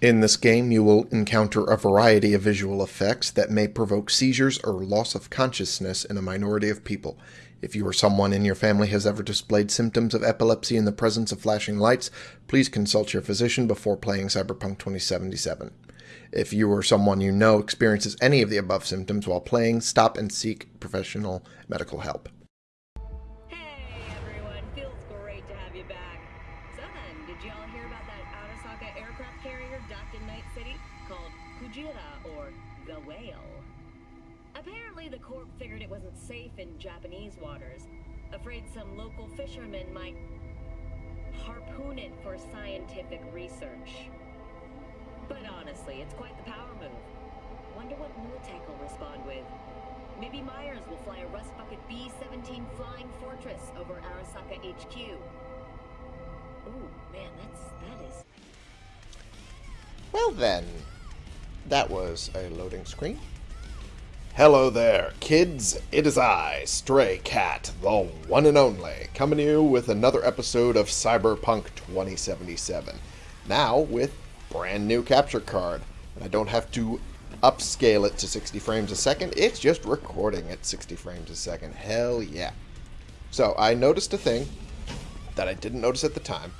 In this game, you will encounter a variety of visual effects that may provoke seizures or loss of consciousness in a minority of people. If you or someone in your family has ever displayed symptoms of epilepsy in the presence of flashing lights, please consult your physician before playing Cyberpunk 2077. If you or someone you know experiences any of the above symptoms while playing, stop and seek professional medical help. Afraid some local fishermen might harpoon it for scientific research. But honestly, it's quite the power move. Wonder what Militech will respond with. Maybe Myers will fly a Rust Bucket B-17 Flying Fortress over Arasaka HQ. Ooh, man, that's that is. Well then, that was a loading screen. Hello there, kids. It is I, Stray Cat, the one and only, coming to you with another episode of Cyberpunk 2077. Now with brand new capture card. And I don't have to upscale it to 60 frames a second. It's just recording at 60 frames a second. Hell yeah. So I noticed a thing that I didn't notice at the time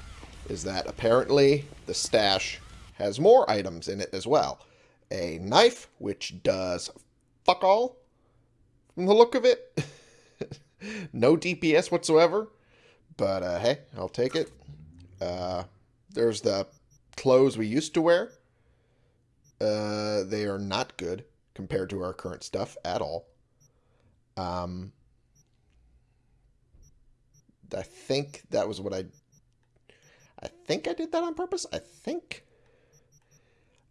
is that apparently the stash has more items in it as well. A knife, which does fuck all from the look of it. no DPS whatsoever. But uh, hey, I'll take it. Uh, there's the clothes we used to wear. Uh, they are not good compared to our current stuff at all. Um, I think that was what I. I think I did that on purpose. I think.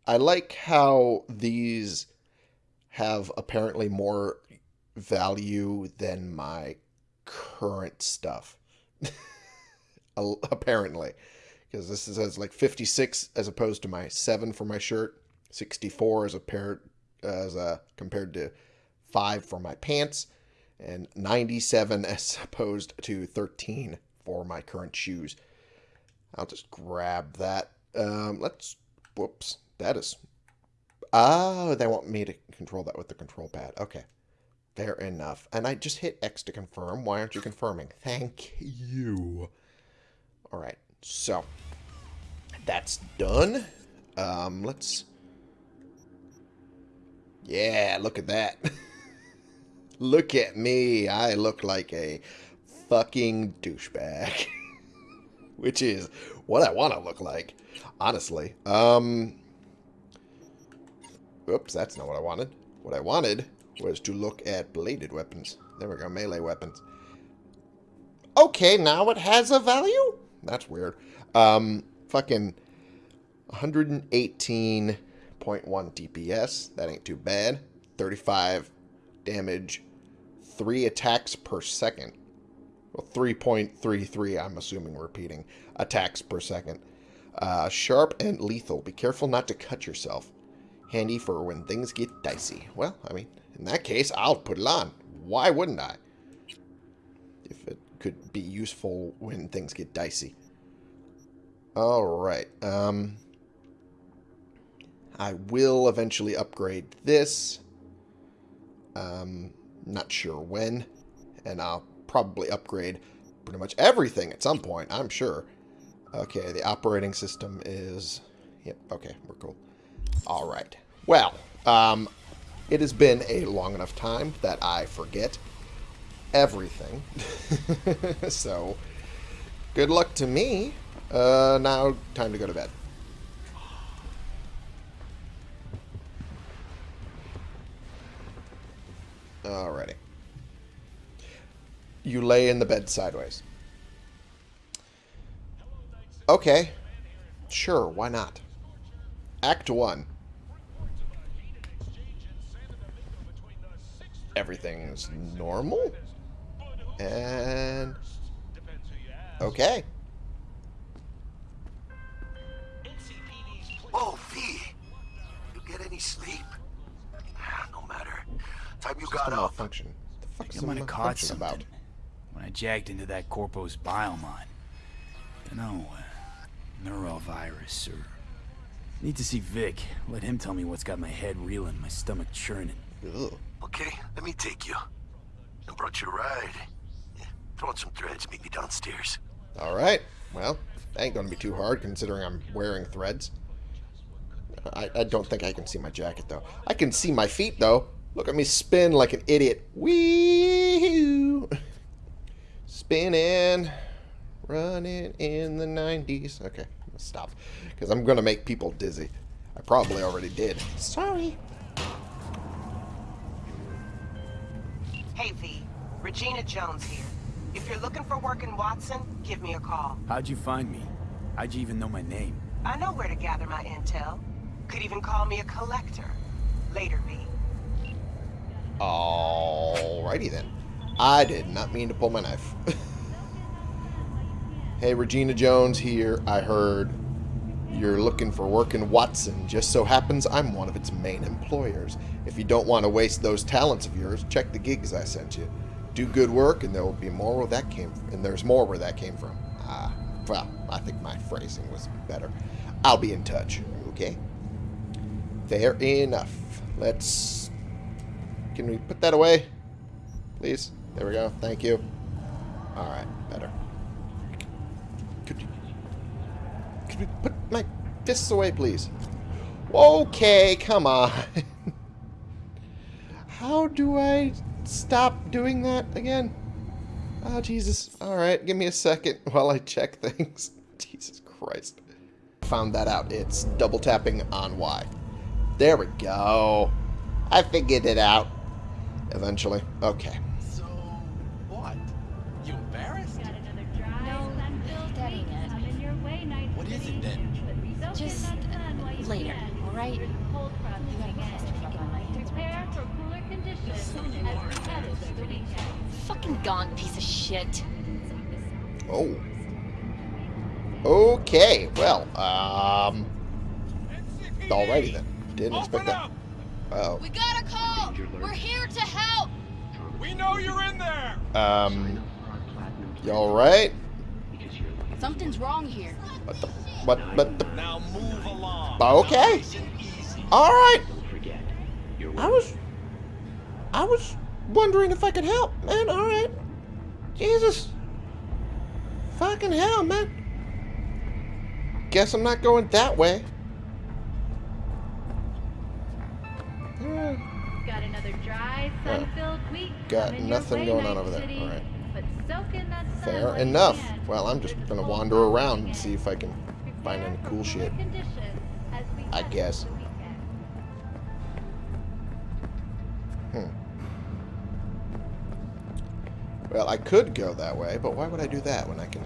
I like how these have apparently more value than my current stuff. apparently. Because this says like 56 as opposed to my 7 for my shirt, 64 as a pair as a compared to 5 for my pants, and 97 as opposed to 13 for my current shoes. I'll just grab that. Um, let's, whoops, that is, oh, they want me to control that with the control pad. Okay, fair enough. And I just hit X to confirm. Why aren't you confirming? Thank you. All right, so that's done. Um, let's, yeah, look at that. look at me. I look like a fucking douchebag. Which is what I want to look like, honestly. Um, oops, that's not what I wanted. What I wanted was to look at bladed weapons. There we go, melee weapons. Okay, now it has a value? That's weird. Um, fucking 118.1 DPS. That ain't too bad. 35 damage, 3 attacks per second. Well, 3.33, I'm assuming repeating, attacks per second. Uh, sharp and lethal. Be careful not to cut yourself. Handy for when things get dicey. Well, I mean, in that case, I'll put it on. Why wouldn't I? If it could be useful when things get dicey. Alright, um... I will eventually upgrade this. Um, not sure when. And I'll probably upgrade pretty much everything at some point, I'm sure. Okay, the operating system is... Yep, okay, we're cool. Alright. Well, um, it has been a long enough time that I forget everything. so, good luck to me. Uh, now, time to go to bed. Alrighty. You lay in the bed sideways. Okay. Sure, why not? Act 1. Everything's normal? And... Okay. Oh, V! You get any sleep? Ah, no matter. Time you got up. Function. The fuck is I the caught something about? when I jacked into that Corpo's biomon. Dunno, uh, neurovirus or Need to see Vik. Let him tell me what's got my head reeling, my stomach churning. Ugh. Okay, let me take you. I brought you a ride. Yeah, throw on some threads, meet me downstairs. All right. Well, ain't gonna be too hard considering I'm wearing threads. I, I don't think I can see my jacket though. I can see my feet though. Look at me spin like an idiot. Wee Spinning, running in the 90s. Okay, let's stop because I'm gonna make people dizzy. I probably already did. Sorry. Hey V, Regina Jones here. If you're looking for work in Watson, give me a call. How'd you find me? How'd you even know my name? I know where to gather my intel. Could even call me a collector. Later, V. Alrighty then. I did not mean to pull my knife. hey, Regina Jones here. I heard you're looking for work in Watson. Just so happens I'm one of its main employers. If you don't want to waste those talents of yours, check the gigs I sent you. Do good work, and there will be more where that came. from. And there's more where that came from. Ah, well, I think my phrasing was better. I'll be in touch. Okay. Fair enough. Let's. Can we put that away, please? There we go. Thank you. All right, better. Could you? Could we put my fists away, please? Okay, come on. How do I stop doing that again? Oh, Jesus. Alright, give me a second while I check things. Jesus Christ. Found that out. It's double tapping on Y. There we go. I figured it out. Eventually. Okay. Weekend. Fucking gone, piece of shit. Oh. Okay, well, um... Alrighty then. Didn't expect that. Oh. We got a call! We're here to help! We know you're in there! Um... You alright? Something's wrong here. What the... What... What the... Now move along. Okay. Nice and easy. Alright! I was... I was wondering if I could help, man. Alright. Jesus. Fucking hell, man. Guess I'm not going that way. Got another dry, sun-filled week. Got nothing going on over there. City. Alright. But soak in that sun Fair while enough. can. Well, I'm just gonna wander around and see if I can find any cool shit. cooler conditions as we I guess. Well, I could go that way, but why would I do that when I can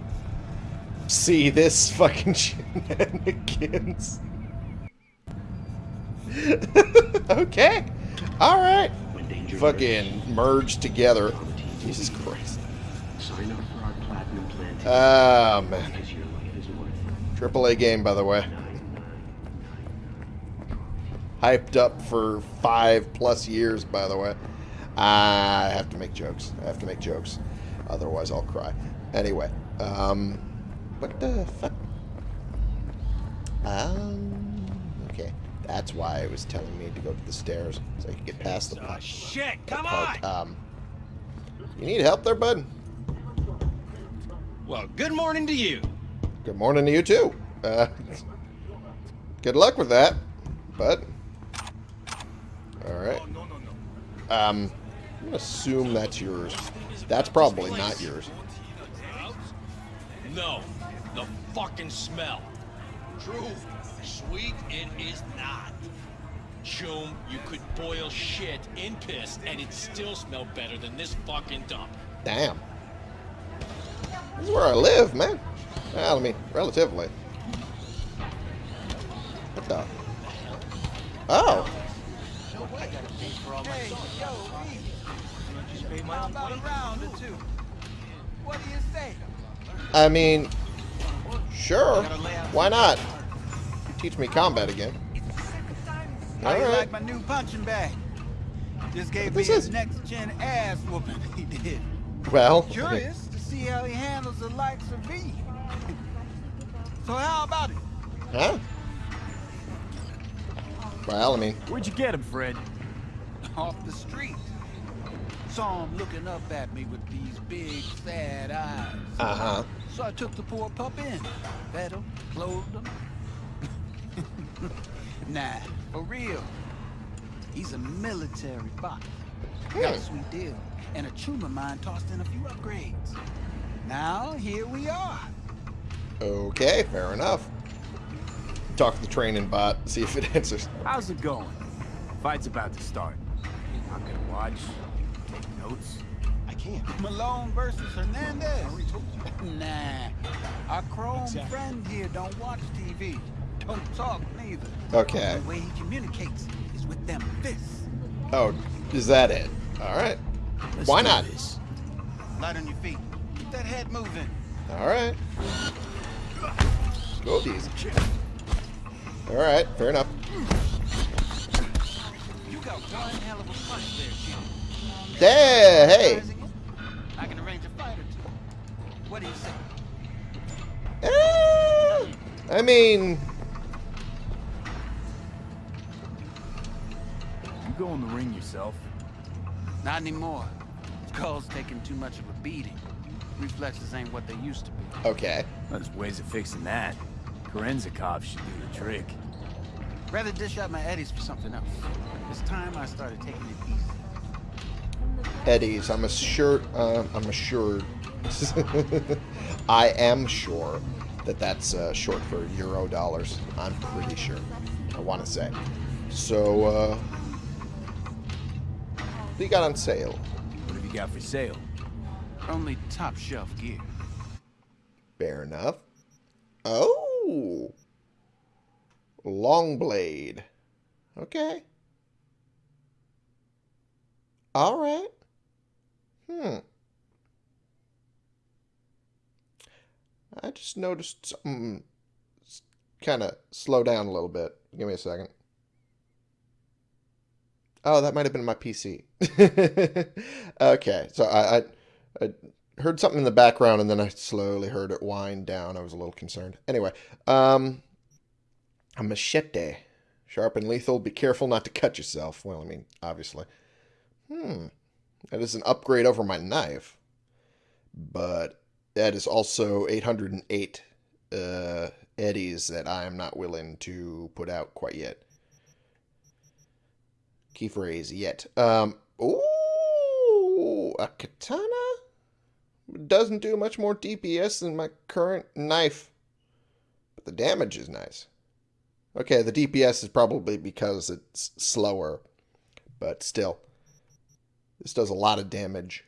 see this fucking shenanigans? okay. Alright. Fucking merge together. Jesus Christ. Sign up for our platinum plan Oh, ah, man. because your life is worth Triple A game, by the way. Hyped up for five plus years, by the way. I have to make jokes. I have to make jokes. Otherwise, I'll cry. Anyway, um, what the fuck? Um, okay. That's why it was telling me to go to the stairs so I could get past the Oh, part. shit, come part. on! Um, you need help there, bud? Well, good morning to you. Good morning to you too. Uh, good luck with that, bud. All right. Oh, no, no, no. Um, I'm gonna assume that's yours. That's probably not yours. No, the fucking smell. True, sweet it is not. Choom, you could boil shit in piss and it'd still smell better than this fucking dump. Damn. This is where I live, man. Well, I mean, relatively. What the? Oh. What do you say? I mean, sure. Why not? Teach me combat again. How All you like my new punching bag? Just gave What me this his is? next gen ass whooping he did. Well, Curious to see how he handles the likes of me. So how about it? huh? Well, I mean, Where'd you get him, Fred? Off the street. Saw him looking up at me with these big, sad eyes. uh huh. So I took the poor pup in. Fed him, clothed him. nah, for real. He's a military bot. Got a sweet deal. And a tumor mine tossed in a few upgrades. Now, here we are. Okay, fair enough. Talk to the training bot, see if it answers. How's it going? Fight's about to start. I'm gonna watch, I can't. Malone versus Hernandez. I already told you. Nah. Our chrome friend here don't watch TV. Don't talk neither. Okay. The way he communicates is with them fists. Oh, is that it? All right. Let's Why not? This. Light on your feet. Keep that head moving. All right. Go these. All right, fair enough. You got one hell of a punch there, kid. Hey, hey. I can arrange a fight or two. What do you say? Eh, I mean, You go in the ring yourself. Not anymore. Skull's taking too much of a beating. Reflexes ain't what they used to be. okay. Well, there's ways of fixing that. Kerenzikov should do the trick. Rather dish out my eddies for something else. It's time I started taking it easy. Eddie's. I'm assured. Um, I'm assured. I am sure that that's uh, short for euro dollars. I'm pretty sure. I want to say. So, uh, what do you got on sale? What have you got for sale? Only top shelf gear. Fair enough. Oh, long blade. Okay. All right. Hmm. I just noticed something kind of slow down a little bit. Give me a second. Oh, that might have been my PC. okay, so I, I, I heard something in the background and then I slowly heard it wind down. I was a little concerned. Anyway, um, a machete. Sharp and lethal. Be careful not to cut yourself. Well, I mean, obviously. Hmm. That is an upgrade over my knife. But that is also 808 uh, eddies that I am not willing to put out quite yet. Key phrase yet. Um, ooh, a katana? Doesn't do much more DPS than my current knife. But the damage is nice. Okay, the DPS is probably because it's slower. But still. This does a lot of damage.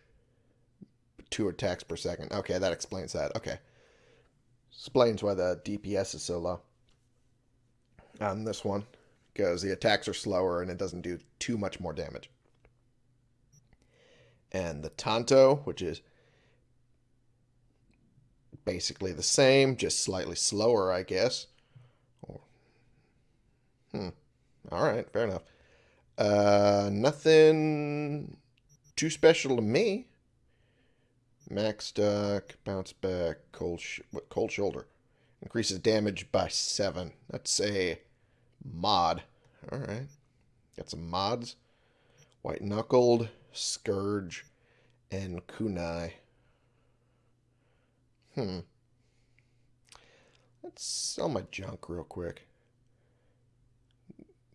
Two attacks per second. Okay, that explains that. Okay. Explains why the DPS is so low. On this one. Because the attacks are slower and it doesn't do too much more damage. And the Tanto, which is basically the same, just slightly slower, I guess. Hmm. All right, fair enough. Uh, nothing too special to me. Max duck, bounce back, cold, sh- cold shoulder. Increases damage by 7. That's a mod. All right. Got some mods. White Knuckled, Scourge, and Kunai. Hmm. Let's sell my junk real quick.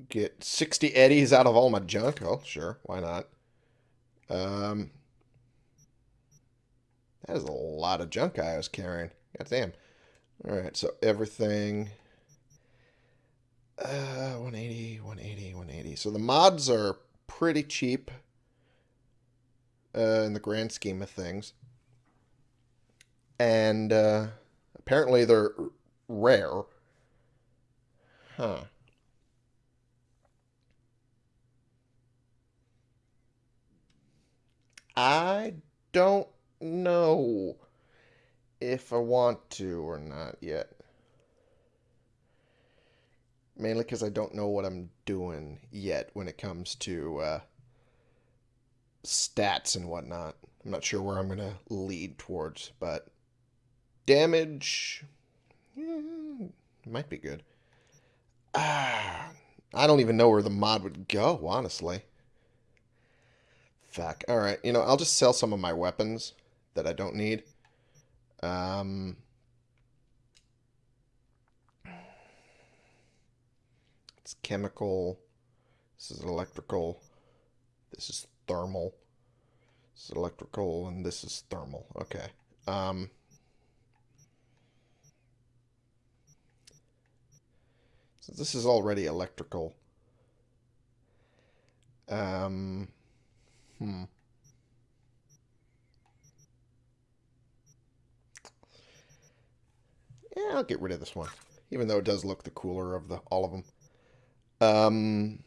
Get 60 eddies out of all my junk. Oh, sure. Why not? Um, that is a lot of junk I was carrying. God damn. Alright, so everything... Uh, 180, 180, 180. So the mods are pretty cheap uh, in the grand scheme of things. And uh, apparently they're rare. Huh. I don't know if I want to or not yet. Mainly because I don't know what I'm doing yet when it comes to uh, stats and whatnot. I'm not sure where I'm going to lead towards, but damage yeah, might be good. Ah, I don't even know where the mod would go, honestly. Fuck. Alright, you know, I'll just sell some of my weapons that I don't need. Um... It's chemical. This is electrical. This is thermal. This is electrical, and this is thermal. Okay. Um... So this is already electrical. Um, hmm. Yeah, I'll get rid of this one. Even though it does look the cooler of the all of them. Um,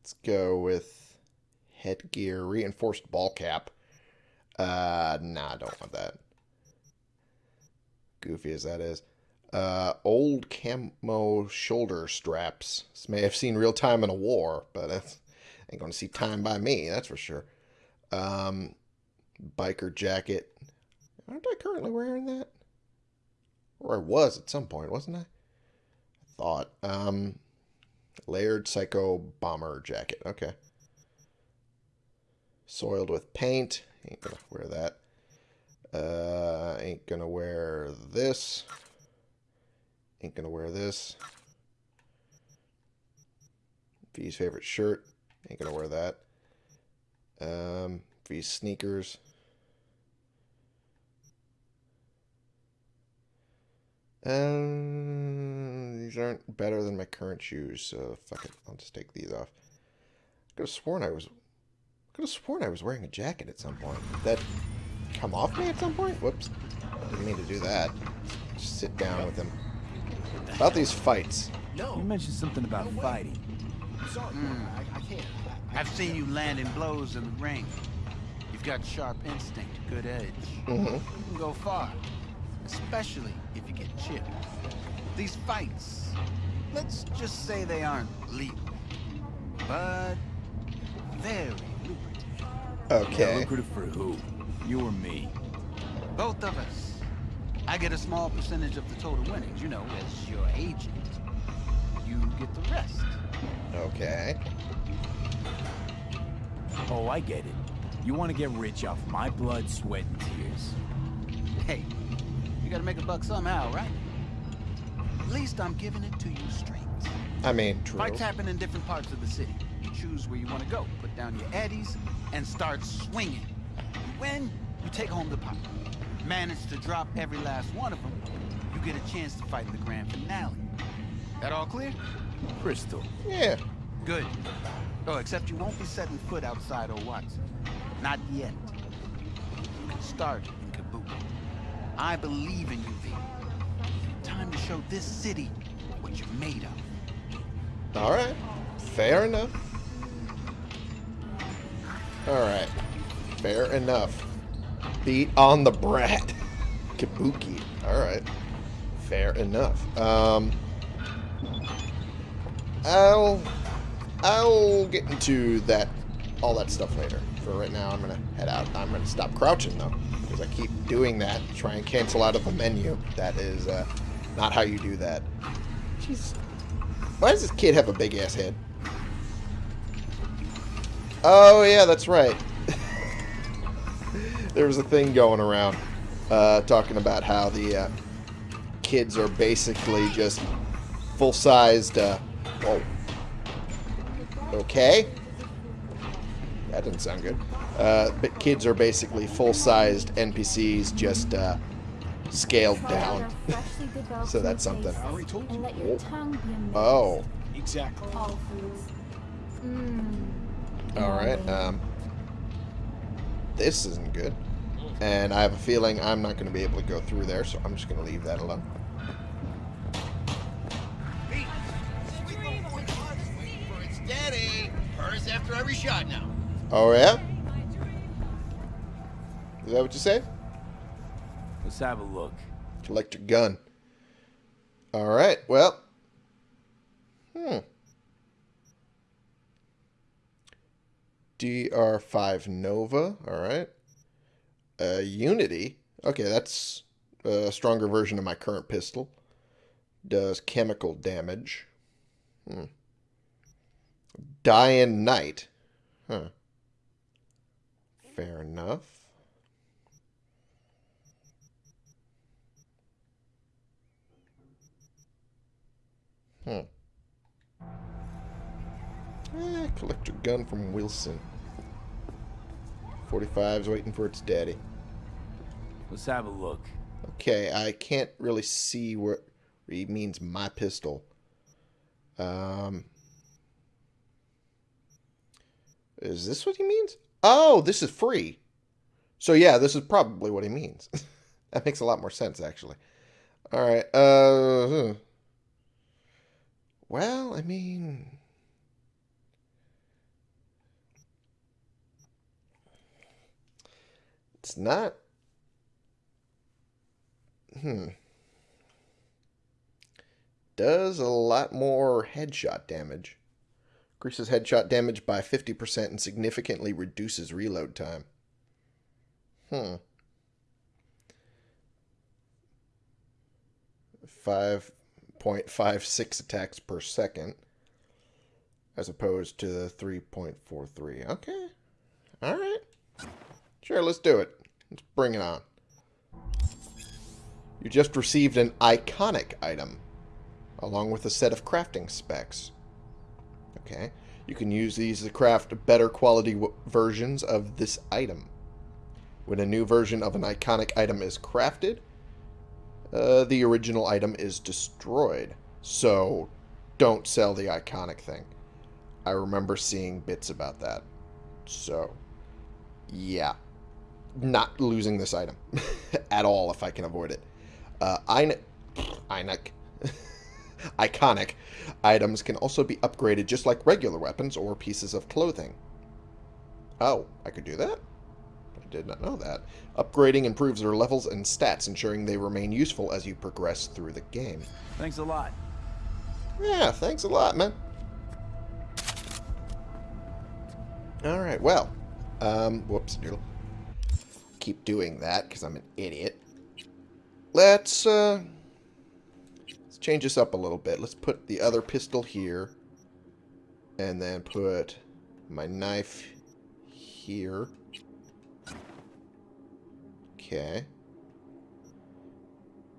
let's go with headgear, reinforced ball cap. Uh, nah, I don't want that goofy as that is. Uh, old camo shoulder straps. This may have seen real time in a war, but it ain't going to see time by me, that's for sure. Um, biker jacket. Aren't I currently wearing that? Or I was at some point, wasn't I? I thought. Um, layered psycho bomber jacket. Okay. Soiled with paint. Ain't gonna wear that. Uh, ain't gonna wear this. Ain't gonna wear this. V's favorite shirt. Ain't gonna wear that. Um, V's sneakers. Um, these aren't better than my current shoes, so fuck it. I'll just take these off. I could have sworn I was. I Could have sworn I was wearing a jacket at some point. Did That come off me at some point? Whoops. Didn't mean to do that. Just sit down with him. About these fights. No. You mentioned something about fighting. Mm. I, I can't. I've seen you landing blows in the ring. You've got sharp instinct, good edge. Mm -hmm. You can go far, especially if you get chipped. These fights, let's just say they aren't lethal, but very lucrative. Okay. Yeah, lucrative for who? You or me? Both of us. I get a small percentage of the total winnings, you know, as your agent. You get the rest. Okay. Oh, I get it. You want to get rich off my blood, sweat, and tears. Hey, you gotta make a buck somehow, right? At least I'm giving it to you straight. I mean, true. Fights happen in different parts of the city. You choose where you want to go, put down your eddies, and start swinging You win, you take home the pot. Manage to drop every last one of them, you get a chance to fight in the grand finale. That all clear? Crystal. Yeah. Good. Oh, except you won't be setting foot outside of Watson. Not yet. You can start in Kabuki. I believe in you, V. Time to show this city what you're made of. All right. Fair enough. All right. Fair enough. Beat on the brat. Kabuki. Alright. Fair enough. Um, I'll... I'll get into that all that stuff later. For right now, I'm going to head out. I'm going to stop crouching, though. Because I keep doing that. Try and cancel out of the menu. That is uh, not how you do that. Jeez. Why does this kid have a big-ass head? Oh, yeah, that's right there was a thing going around uh, talking about how the uh, kids are basically just full-sized. Uh, whoa. Okay. That didn't sound good. Uh, but kids are basically full-sized NPCs, just uh, scaled down. so that's something. Oh. Exactly. All right. Um, this isn't good. And I have a feeling I'm not going to be able to go through there, so I'm just going to leave that alone. After every shot now. Oh yeah? Is that what you say? Let's have a look. Collect your gun. Alright, well. Hmm. DR5 Nova. Alright. Uh, Unity. Okay, that's a stronger version of my current pistol. does chemical damage. Hmm. Night. Huh. Fair enough. Hmm. Eh, collector gun from Wilson. 45's waiting for its daddy. Let's have a look. Okay, I can't really see what he means my pistol. Um, is this what he means? Oh, this is free. So yeah, this is probably what he means. that makes a lot more sense, actually. All right. Uh, well, I mean, it's not. Hmm does a lot more headshot damage. Increases headshot damage by 50% and significantly reduces reload time. Hmm. 5.56 attacks per second as opposed to the 3.43. Okay. All right. Sure, let's do it. Let's bring it on. You just received an iconic item along with a set of crafting specs. Okay, you can use these to craft better quality versions of this item. When a new version of an iconic item is crafted, uh, the original item is destroyed. So, don't sell the iconic thing. I remember seeing bits about that. So, yeah. Not losing this item at all if I can avoid it. Uh, Iconic items can also be upgraded just like regular weapons or pieces of clothing. Oh, I could do that? I did not know that. Upgrading improves their levels and stats, ensuring they remain useful as you progress through the game. Thanks a lot. Yeah, thanks a lot, man. Alright, well. Um, whoops, doodle. Keep doing that, because I'm an idiot. Let's, uh let's change this up a little bit. Let's put the other pistol here. And then put my knife here. Okay.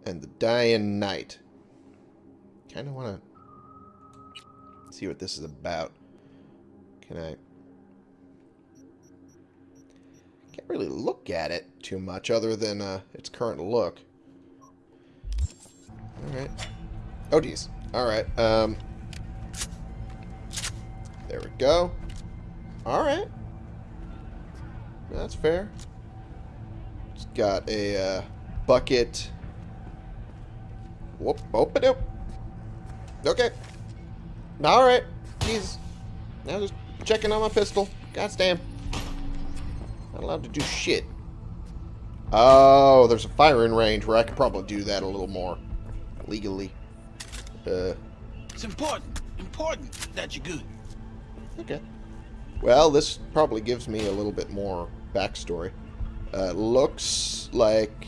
And the Dying Night. Kind of want to see what this is about. Can I... Can't really look at it too much other than uh, its current look. Alright. Oh, geez. Alright, um... There we go. Alright. That's fair. It's got a uh, bucket. Whoop, open it. Okay. Alright. Jeez. Now just checking on my pistol. God damn. Not allowed to do shit. Oh, there's a firing range where I could probably do that a little more legally. Uh, it's important, important that you're good. Okay. Well, this probably gives me a little bit more backstory. Uh, looks like...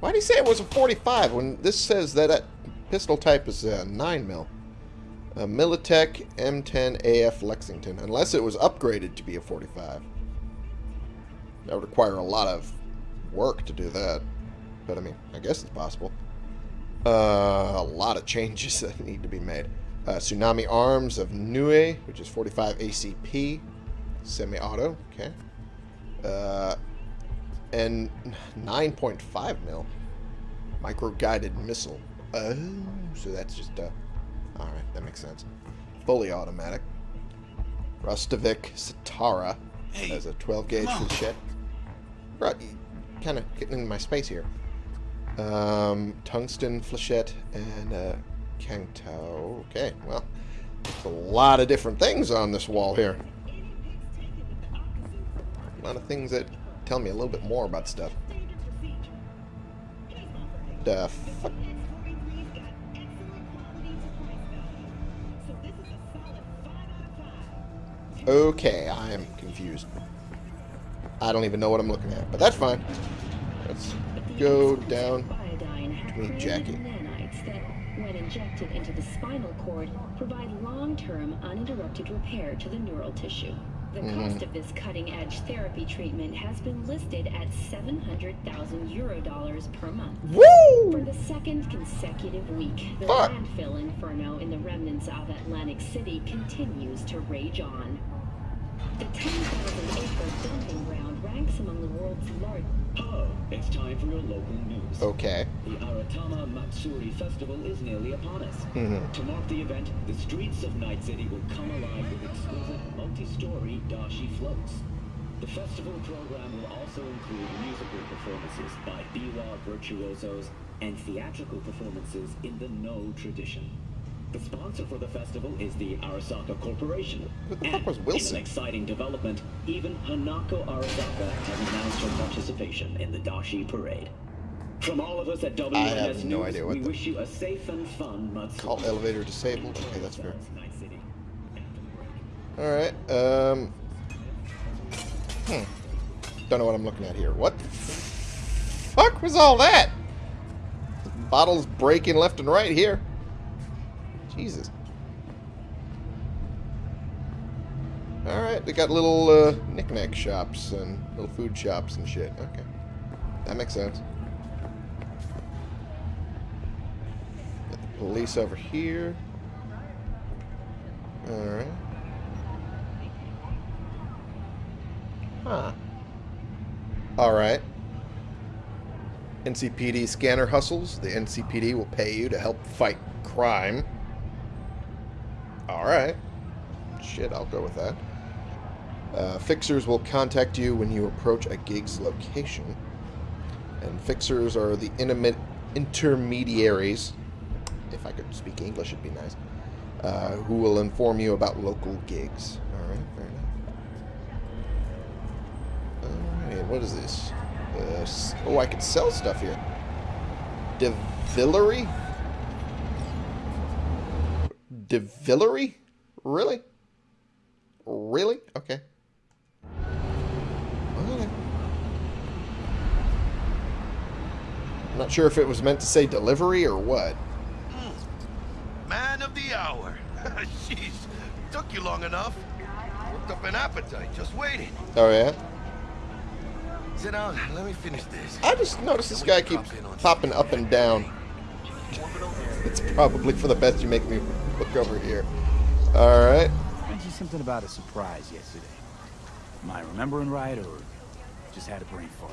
Why did he say it was a 45 when this says that, that pistol type is a 9 mil? A Militech M10 AF Lexington, unless it was upgraded to be a 45. That would require a lot of work to do that. But, I mean, I guess it's possible. Uh, a lot of changes that need to be made. Uh, Tsunami Arms of Nue, which is 45 ACP, semi-auto, okay. Uh, and 9.5 mil micro-guided missile. Oh, so that's just, uh, alright, that makes sense. Fully automatic. Rostovic Satara hey, has a 12 gauge flechette. Right, kind of getting in my space here. Um, tungsten flechette and uh, Kangtao. Okay, well, a lot of different things on this wall here. A lot of things that tell me a little bit more about stuff. The fuck? Okay, I am confused. I don't even know what I'm looking at, but that's fine. Let's go down to meet Jackie. when injected into the spinal cord, provide long-term uninterrupted repair to the neural tissue. The Mhm. cost of this cutting-edge therapy treatment has been listed at 700,000 euro dollars per month. Woo! For the second consecutive week, the Fuck. landfill inferno in the remnants of Atlantic City continues to rage on. The 10,000-acre dumping ground ranks among the world's largest. Hello, it's time for your local news. Okay. The Aratama Matsuri Festival is nearly upon us. Mhm. To mark the event, the streets of Night City will come alive with exquisite multi-story dashi floats. The festival program will also include musical performances by biwa virtuosos and theatrical performances in the Noh tradition. The sponsor for the festival is the Arasaka Corporation. Who the and fuck was in Wilson? an exciting development, even Hanako Arasaka has announced her participation in the Dashi Parade. From all of us at WNS I have no News, idea what we wish you a safe and fun Matsuri. Call elevator disabled. Okay, that's fair. City. Alright, um... Hmm. Don't know what I'm looking at here. What the fuck was all that? Bottles breaking left and right here. Jesus. Alright, they got little uh, knick-knack shops and little food shops and shit. Okay. That makes sense. Got the police over here. Alright. Huh. Alright. NCPD scanner hustles. The NCPD will pay you to help fight crime. Alright. Shit, I'll go with that. Uh, fixers will contact you when you approach a gig's location. And fixers are the intermediaries, if I could speak English, it'd be nice, uh, who will inform you about local gigs. Alright, fair enough. Alright, what is this? Uh, oh, I can sell stuff here. Devillery? Devillery? Really? Really? Okay. I'm not sure if it was meant to say delivery or what. Hmm. Man of the hour. Jeez, took you long enough. Worked up an appetite, just waiting. Oh, yeah? Sit down, let me finish this. I just noticed this guy keeps popping up and down. It's probably for the best you make me look over here. Alright. I Mentioned something about a surprise yesterday. Am I remembering right, or just had a brain fart?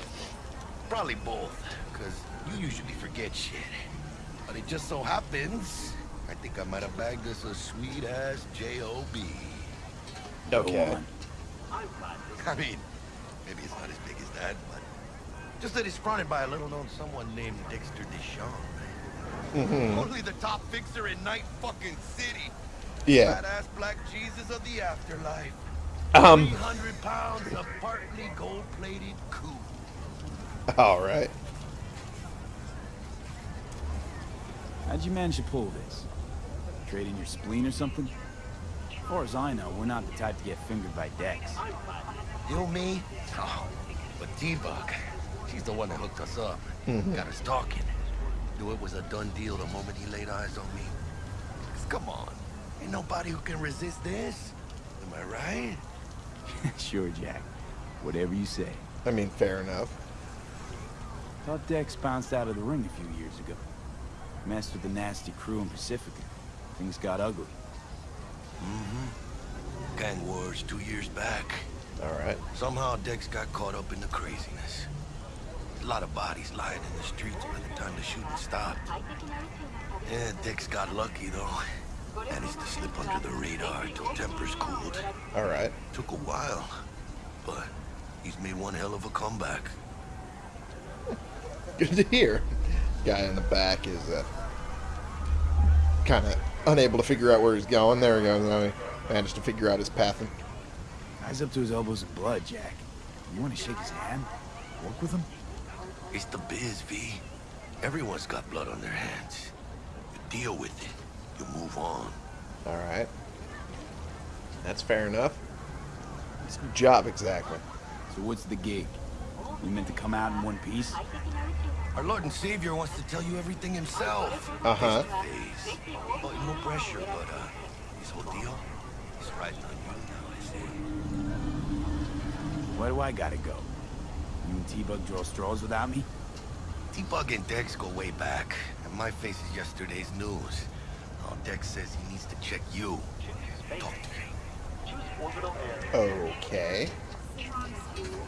Probably both, because you usually forget shit. But it just so happens, I think I might have bagged us a sweet-ass J.O.B. Okay. I mean, maybe it's not as big as that, but just that it's fronted by a little-known someone named Dexter Deshawn. Mhm. Only the top fixer in Night fucking City. Yeah. Badass black Jesus of the afterlife. Um. 300 pounds of partly gold-plated coup. Alright. How'd you manage to pull this? Trading your spleen or something? As far as I know, we're not the type to get fingered by Dex. You, me? Oh, but T-Bug, she's the one that hooked us up. Mhm. Got us talking. Knew it was a done deal the moment he laid eyes on me. come on, ain't nobody who can resist this. Am I right? sure, Jack. Whatever you say. I mean, fair enough. Thought Dex bounced out of the ring a few years ago. Messed with the nasty crew in Pacifica. Things got ugly. Mm-hmm. Gang wars two years back. Alright. Somehow Dex got caught up in the craziness. A lot of bodies lying in the streets by the time the shooting stopped. Yeah, Dex got lucky though. Managed to slip under the radar till tempers cooled. Alright. Took a while, but he's made one hell of a comeback. Good to hear. Guy in the back is uh, kind of unable to figure out where he's going. There he goes. Now he managed to figure out his pathing. Guy's up to his elbows in blood, Jack. You want to shake his hand? Work with him? It's the biz, V. Everyone's got blood on their hands. You deal with it. You move on. Alright. That's fair enough. It's a job, exactly. So what's the gig? You meant to come out in one piece? Our Lord and Savior wants to tell you everything himself. Uh-huh. Face to face. Oh, no pressure, but uh, this whole deal is riding on you now, I see. Why do I gotta go? You and T-Bug draw straws without me? T-Bug and Dex go way back, and my face is yesterday's news. Now Dex says he needs to check you. Talk to you. Okay.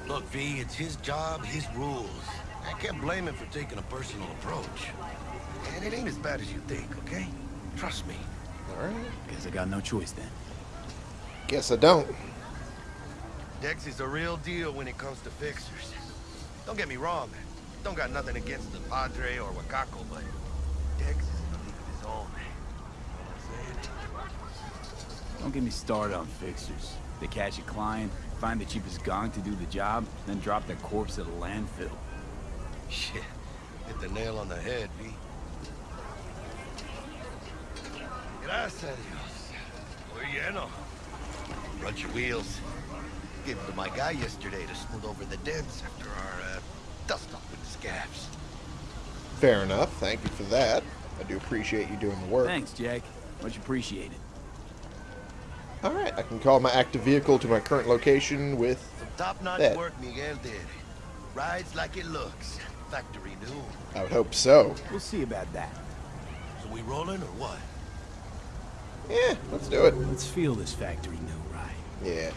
Look, V, it's his job, his rules. I can't blame him for taking a personal approach. And it ain't as bad as you think, okay? Trust me. Alright. Guess I got no choice then. Guess I don't. Dex is a real deal when it comes to fixers. Don't get me wrong. Don't got nothing against the Padre or Wakako, but Dex is in a league of his own. Don't get me started on fixers. They catch a client, find the cheapest gonk to do the job, then drop their corpse at a landfill. Shit. Hit the nail on the head, V. Gracias a Dios. Lleno. Run your wheels. Gave them to my guy yesterday to smooth over the dents after our uh, dust off with the scabs. Fair enough. Thank you for that. I do appreciate you doing the work. Thanks, Jack. Much appreciated. Alright, I can call my active vehicle to my current location with Top-notch that. work Miguel did. Rides like it looks. Factory new. I would hope so. We'll see about that. So we rolling or what? Yeah, let's do it. Let's feel this factory new ride. Yeah.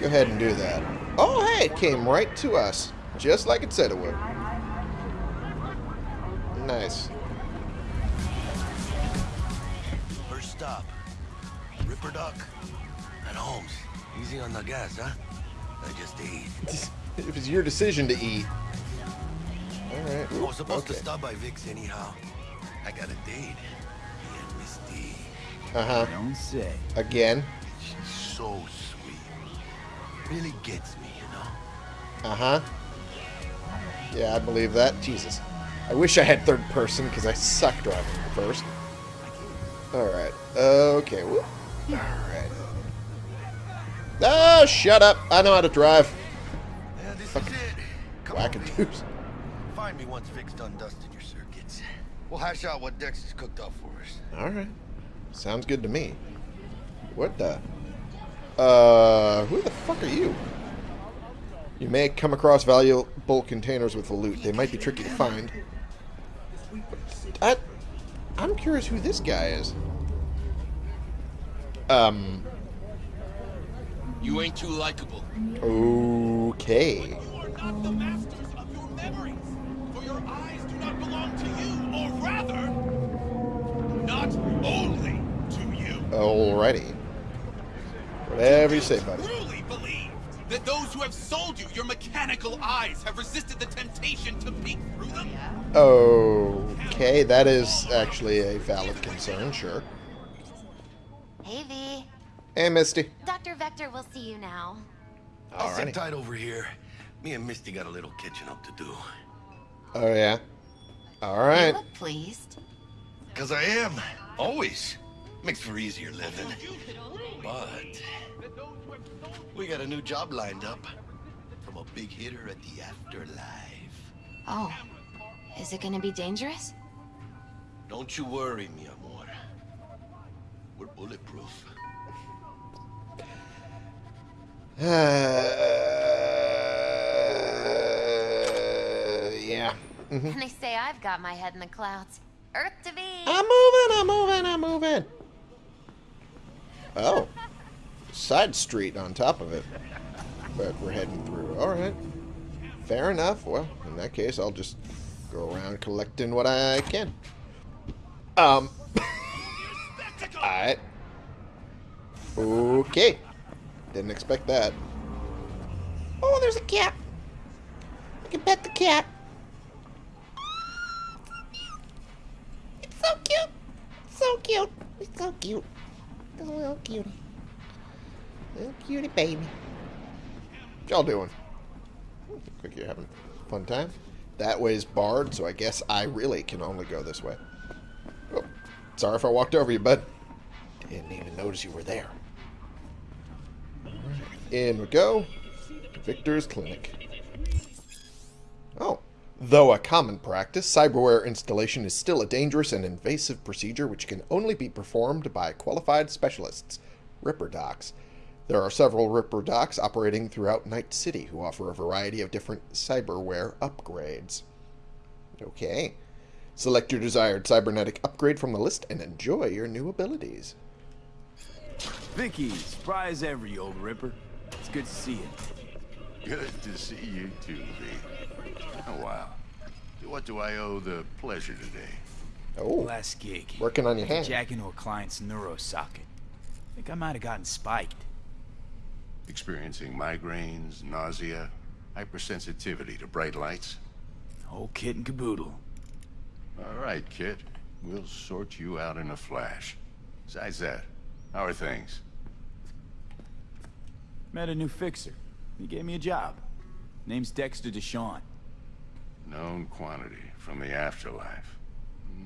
Go ahead and do that. Oh, hey, it came right to us. Just like it said it would. Nice. First stop. Ripperdoc. And Holmes. Easy on the gas, huh? I just ate. It was your decision to eat. Alright. I was supposed okay. to stop by Vik's anyhow. I got a date. Me and Misty. Uh-huh. Don't say. Again. She's so sweet. Really gets me, you know? Uh-huh. Yeah, I believe that. Jesus. I wish I had third person, because I suck driving first. Alright. Okay. Alright. Oh, shut up. I know how to drive. Yeah, this Fucking is it. Come on, Vik. Wackadoos. Find me once Vik's done dusting your circuits. We'll hash out what Dex has cooked up for us. Alright. Sounds good to me. What the? Uh, who the fuck are you? You may come across valuable containers with the loot. They might be tricky to find. I, I'm curious who this guy is. Um, You ain't too likable. okay. You are not the masters of your memories, for your eyes do not belong to you, or rather, not only to you. Alrighty. Whatever you say, buddy. Truly that those who have sold you your mechanical eyes have resisted the temptation to peek through them? Okay, that is actually a valid concern, sure. Hey, V. Hey, Misty. Dr. Vektor will see you now. I'll sit tight over here. Me and Misty got a little kitchen up to do. Oh, yeah. You Alright. look pleased. Cause I am. Always. Makes for easier living. But we got a new job lined up from a big hitter at the afterlife. Oh. Is it gonna V dangerous? Don't you worry, mi amor. We're bulletproof. Uh, yeah. Mhm. And they say I've got my head in the clouds. Earth to be. I'm moving, I'm moving, I'm moving. Oh. Side street on top of it. But we're heading through. Alright. Fair enough. Well, in that case, I'll just go around collecting what I can. Um. Alright. Okay. Didn't expect that. Oh, there's a cat. I can pet the cat. It's so cute. So cute. It's so cute. The little cutie. Little cutie baby. What y'all doing? Look like you're having fun time. That way's barred, so I guess I really can only go this way. Oh, sorry if I walked over you, bud. Didn't even notice you were there. In we go. Viktor's Clinic. Oh. Though a common practice, cyberware installation is still a dangerous and invasive procedure which can only be performed by qualified specialists, Ripperdocs. There are several Ripperdocs operating throughout Night City who offer a variety of different cyberware upgrades. Okay. Select your desired cybernetic upgrade from the list and enjoy your new abilities. Vicky, surprise every old Ripper. It's good to see you. Good to see you too, V. Oh, wow. What do I owe the pleasure today? Oh. Last gig. Working on your hand. Jack into a client's neuro socket. Think I might have gotten spiked. Experiencing migraines, nausea, hypersensitivity to bright lights? Whole kit and caboodle. All right, Kit. We'll sort you out in a flash. Besides that, how are things? Met a new fixer. He gave me a job. Name's Dexter DeShawn. Known quantity from the afterlife.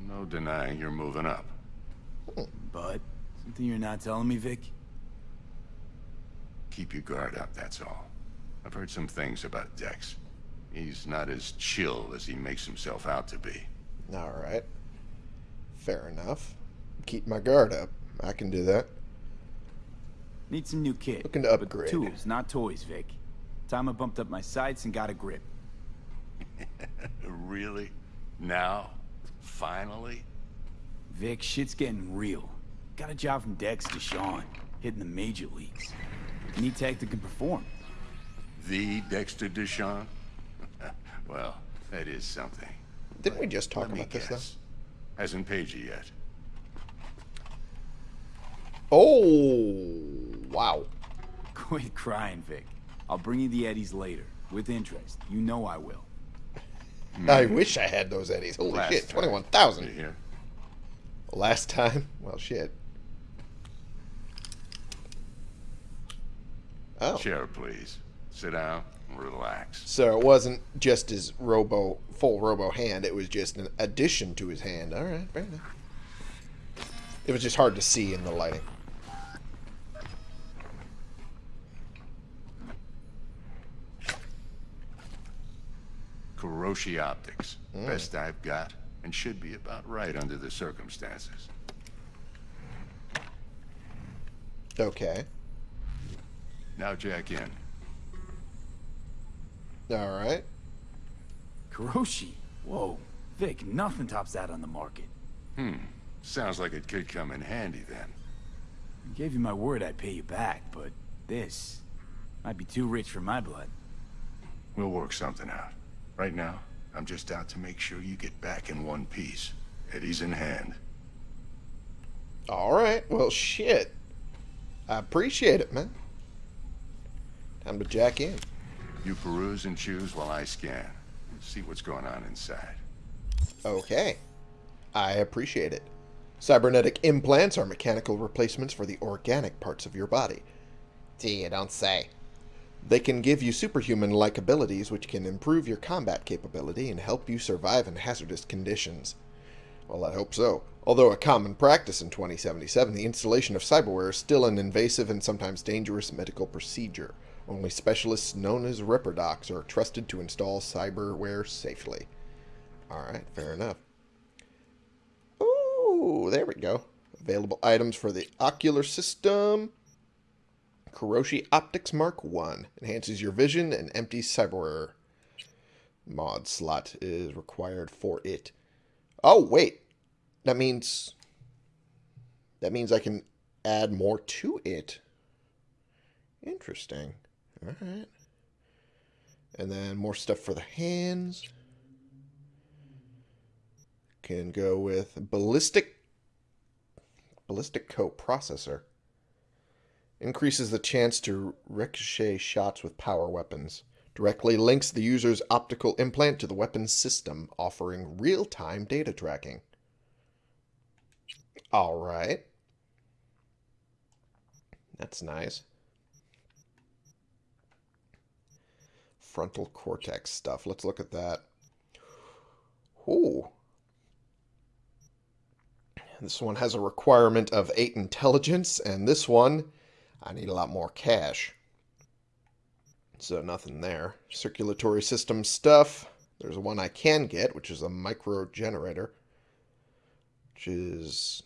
No denying you're moving up. But, something you're not telling me, Vik? Keep your guard up, that's all. I've heard some things about Dex. He's not as chill as he makes himself out to be. Alright. Fair enough. Keep my guard up. I can do that. Need some new kit. Looking to upgrade. tools, not toys, Vik. Time I bumped up my sights and got a grip. really? Now? Finally? Vik, shit's getting real. Got a job from Dexter DeShawn, hitting the major leagues. Need tech that can perform. The Dexter DeShawn? well, that is something. Didn't we just talk about guess. this, though? Hasn't paid you yet. Oh, wow. Quit crying, Vik. I'll bring you the eddies later, with interest. You know I will. I wish I had those eddies. Holy Last shit, twenty-one thousand. You? Last time? Well, shit. Oh. Chair, please. Sit down and relax. So it wasn't just his robo, full robo hand. It was just an addition to his hand. All right, fair enough. It was just hard to see in the lighting. Kiroshi Optics. Mm. Best I've got, and should be about right under the circumstances. Okay. Now jack in. All right. Kiroshi? Whoa. Vic, nothing tops that on the market. Hmm. Sounds like it could come in handy then. I gave you my word I'd pay you back, but this might be too rich for my blood. We'll work something out. Right now, I'm just out to make sure you get back in one piece. Eddie's in hand. All right. Well, shit. I appreciate it, man. Time to jack in. You peruse and choose while I scan. See what's going on inside. Okay. I appreciate it. Cybernetic implants are mechanical replacements for the organic parts of your body. Gee, you don't say. They can give you superhuman-like abilities which can improve your combat capability and help you survive in hazardous conditions. Well, I hope so. Although a common practice in 2077, the installation of cyberware is still an invasive and sometimes dangerous medical procedure. Only specialists known as Ripperdocs are trusted to install cyberware safely. Alright, fair enough. Ooh, there we go. Available items for the ocular system. Kiroshi Optics Mark 1. Enhances your vision and empties cyberware. Mod slot is required for it. Oh, wait. That means... That means I can add more to it. Interesting. Alright. And then more stuff for the hands. Can go with ballistic ballistic coprocessor. Increases the chance to ricochet shots with power weapons. Directly links the user's optical implant to the weapon's system, offering real-time data tracking. Alright. That's nice. Frontal cortex stuff. Let's look at that. Ooh. This one has a requirement of 8 intelligence, and this one, I need a lot more cash. So nothing there. Circulatory system stuff, There's one I can get, which is a micro generator, which is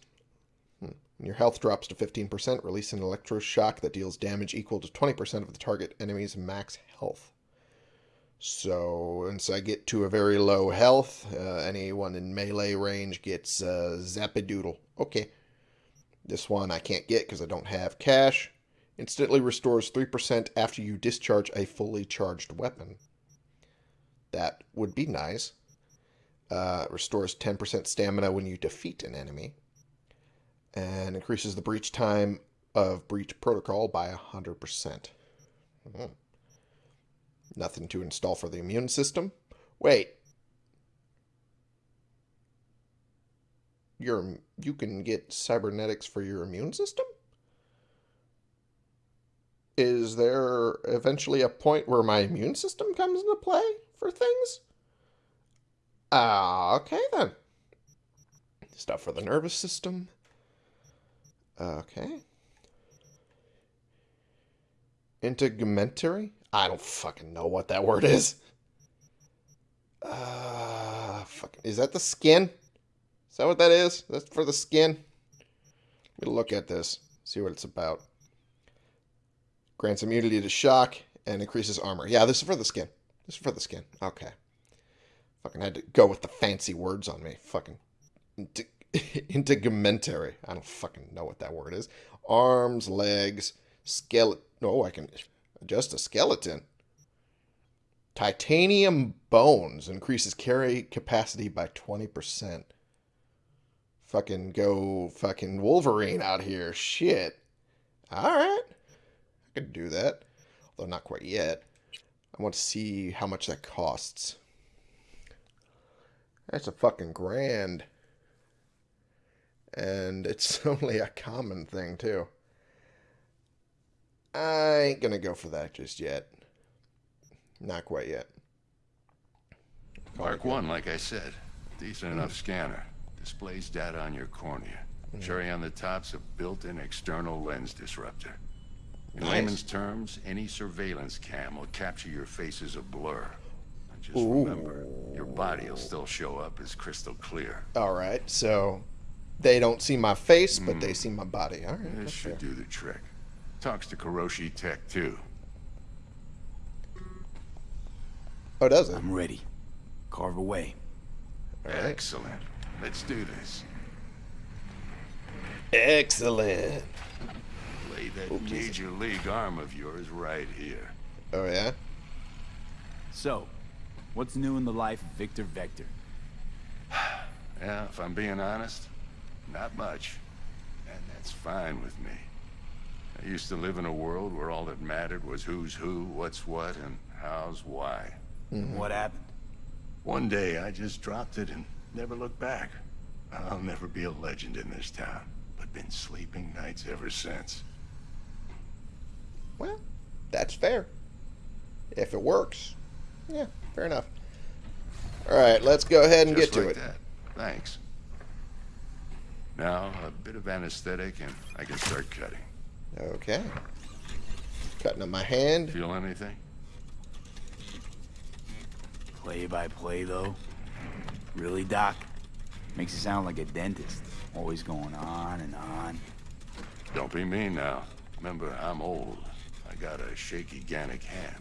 hmm, your health drops to 15%, release an electroshock that deals damage equal to 20% of the target enemy's max health. So once I get to a very low health, uh, anyone in melee range gets uh, Zapidoodle. Okay. This one I can't get because I don't have cash. Instantly restores 3% after you discharge a fully charged weapon. That would be nice. Uh, restores 10% stamina when you defeat an enemy. And increases the breach time of breach protocol by 100%. Mm. Nothing to install for the immune system. Wait. Your, you can get cybernetics for your immune system? Is there eventually a point where my immune system comes into play for things? Ah, uh, okay then. Stuff for the nervous system. Okay. Integumentary? I don't fucking know what that word is. Uh, fucking, is that the skin? Is that what that is? That's for the skin? Let me look at this. See what it's about. Grants immunity to shock and increases armor. Yeah, this is for the skin. This is for the skin. Okay. Fucking had to go with the fancy words on me. Fucking integumentary. I don't fucking know what that word is. Arms, legs, skeleton. Oh, I can adjust a skeleton. Titanium bones increases carry capacity by 20%. Fucking go fucking Wolverine out here. Shit. Alright. I could do that. Although not quite yet. I want to see how much that costs. That's a fucking grand. And it's only a common thing, too. I ain't gonna go for that just yet. Not quite yet. Mark 1, like I said. Decent enough scanner. Displays data on your cornea. Mm. Cherry on the top's a built-in external lens disruptor. In nice. layman's terms, any surveillance cam will capture your face as a blur. And just Ooh. remember, your body will still show up as crystal clear. Alright, so they don't see my face, but mm. they see my body. Alright. This should fair. do the trick. Talks to Kiroshi Tech, too. Oh, does it? I'm ready. Carve away. Right. Excellent. Let's do this. Excellent. Lay that Oops. major league arm of yours right here. Oh, yeah? So, what's new in the life of Viktor Vektor? yeah, if I'm being honest, not much. And that's fine with me. I used to live in a world where all that mattered was who's who, what's what, and how's why. Mm -hmm. What happened? One day, I just dropped it and never looked back. I'll never be a legend in this town, but been sleeping nights ever since. Well, that's fair. If it works. Yeah, fair enough. Alright, let's go ahead and just get to like it. That. Thanks. Now, a bit of anesthetic and I can start cutting. Okay. Cutting up my hand. Feel anything? Play by play, though. Really, Doc? Makes you sound like a dentist. Always going on and on. Don't be mean now. Remember, I'm old. I got a shaky Gannic hand.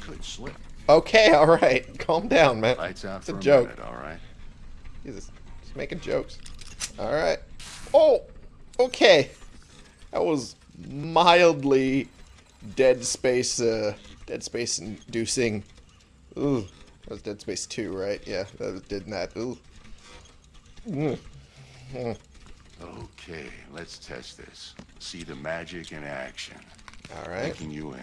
Could slip. Okay, alright. Calm down, man. Lights out it's for a, a joke. minute, alright? Jesus. Just making jokes. Alright. Oh! Okay. That was mildly Dead Space, uh, Dead Space inducing. Ooh, that was Dead Space 2, right? Yeah, that was, did that. Ooh. Mm. Mm. Okay, let's test this. See the magic in action. All right. Taking you in.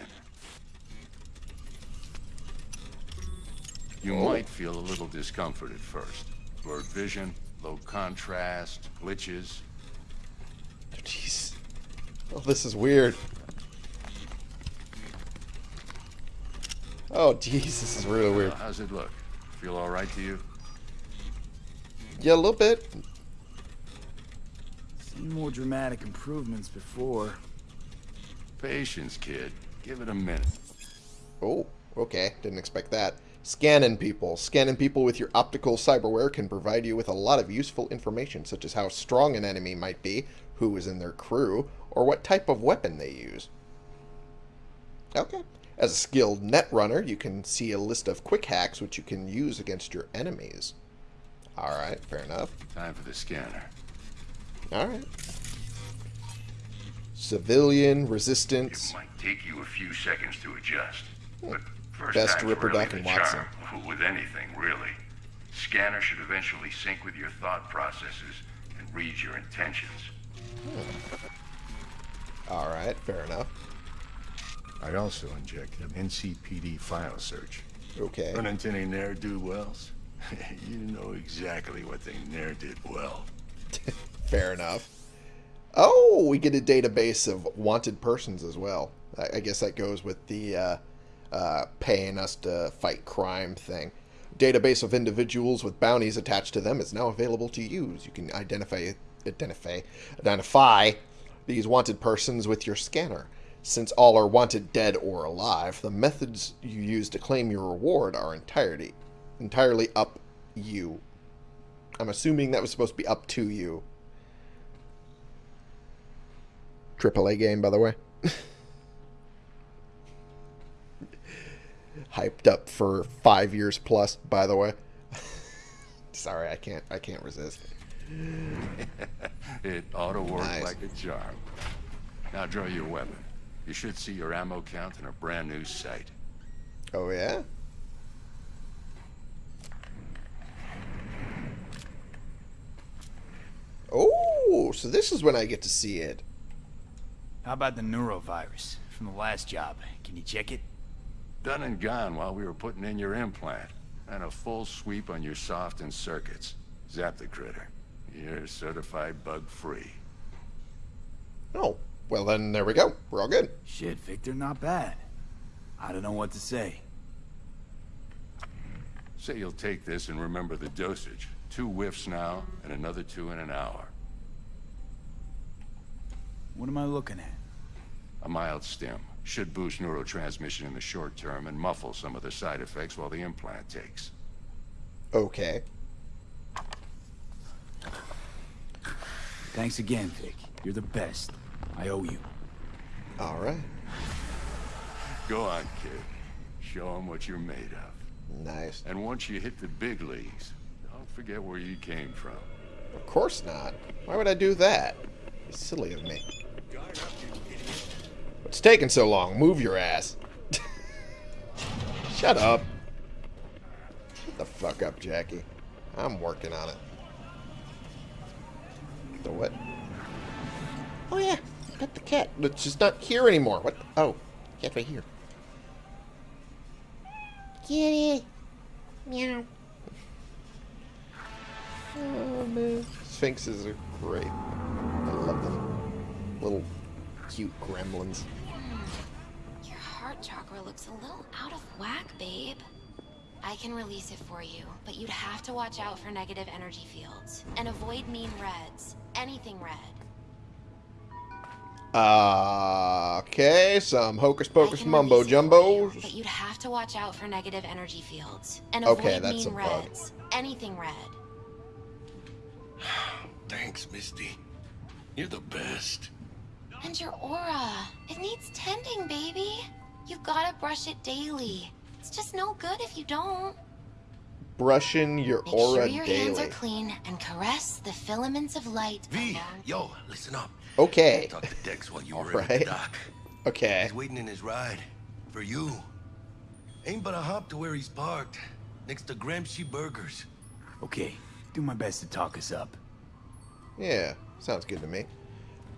You oh. might feel a little discomfort at first. Blurred vision, low contrast, glitches. Jeez. Oh, this is weird. Oh, jeez, this is really weird. Uh, how's it look? Feel all right to you? Yeah, a little bit. Seen more dramatic improvements before. Patience, kid. Give it a minute. Oh, okay. Didn't expect that. Scanning people. Scanning people with your optical cyberware can provide you with a lot of useful information, such as how strong an enemy might be, who is in their crew, or what type of weapon they use. Okay. As a skilled net runner, you can see a list of quick hacks which you can use against your enemies. Alright, fair enough. Time for the scanner. Alright. Civilian, resistance. It might take you a few seconds to adjust. But first Best Ripper really Duck and Watson. charm. With anything, really. Scanner should eventually sync with your thought processes and read your intentions. Alright, fair enough. I also injected an NCPD file search. Okay. Run into any ne'er-do-wells? you know exactly what they ne'er did well. Fair enough. Oh, we get a database of wanted persons as well. I, I guess that goes with the uh, uh, paying us to fight crime thing. Database of individuals with bounties attached to them is now available to use. You can identify identify identify these wanted persons with your scanner. Since all are wanted dead or alive, the methods you use to claim your reward are entirely, entirely up you. I'm assuming that was supposed to be up to you. AAA game, by the way. Hyped up for five years plus, by the way. Sorry, I can't. I can't resist. it ought to work Nice. like a charm. Now draw your weapon. You should see your ammo count in a brand new sight. Oh yeah. Oh, so this is when I get to see it. How about the neurovirus from the last job? Can you check it? Done and gone while we were putting in your implant. And a full sweep on your soft and circuits. Zap the critter. You're certified bug-free. Oh, well then there we go. We're all good. Shit, Viktor, not bad. I don't know what to say. Say you'll take this and remember the dosage. Two whiffs now, and another two in an hour. What am I looking at? A mild stim. Should boost neurotransmission in the short term and muffle some of the side effects while the implant takes. Okay. Thanks again, Vik. You're the best. I owe you. All right. Go on, kid. Show 'em what you're made of. Nice. And once you hit the big leagues, don't forget where you came from. Of course not. Why would I do that? It's silly of me. What's taking so long? Move your ass. Shut up. Shut the fuck up, Jackie. I'm working on it. The what? Oh yeah, pet the cat. It's just not here anymore. What? The? Oh, cat right here. Kitty. Meow. Oh man, sphinxes are great. I love them. Little cute gremlins. Your heart chakra looks a little out of whack, babe. I can release it for you, but you'd have to watch out for negative energy fields. And avoid mean reds. Anything red. Uh, okay, some hocus I pocus can mumbo release it for you. But you'd have to watch out for negative energy fields. And Okay, avoid that's mean a bug. reds. Anything red. Thanks, Misty. You're the best. And your aura. It needs tending, baby. You've gotta brush it daily. It's just no good if you don't. Brushing your Make aura sure your hands are clean and caress the filaments of light. V, yo, listen up. Okay. Talk to Dex while you All were at right. the dock. Okay. He's waiting in his ride. For you. Ain't but a hop to where he's parked. Next to Gramsci Burgers. Okay, do my best to talk us up. Yeah, sounds good to me.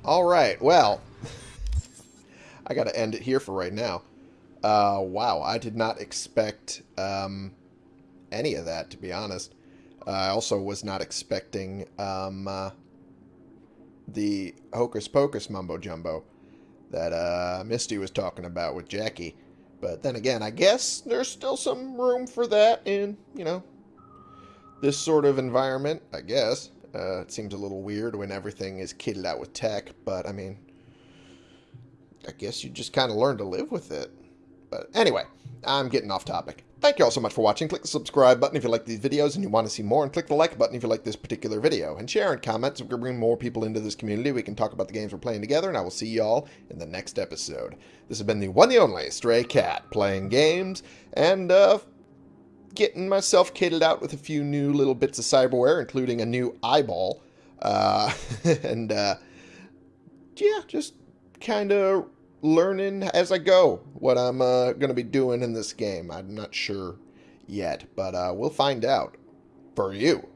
All right, well, I got to end it here for right now. Uh, wow, I did not expect um, any of that, to be honest. I also was not expecting um, uh, the Hocus Pocus mumbo jumbo that uh, Misty was talking about with Jackie. But then again, I guess there's still some room for that in, you know, this sort of environment, I guess. Uh, it seems a little weird when everything is kitted out with tech, but I mean, I guess you just kind of learn to live with it. But anyway, I'm getting off topic. Thank you all so much for watching. Click the subscribe button if you like these videos and you want to see more, and click the like button if you like this particular video. And share and comment so we can bring more people into this community. We can talk about the games we're playing together, and I will see you all in the next episode. This has been the one and only Stray Cat, playing games and uh, getting myself kitted out with a few new little bits of cyberware, including a new eyeball. Uh, and uh, yeah, just kind of learning as I go what I'm uh, going to be doing in this game. I'm not sure yet, but uh, we'll find out for you.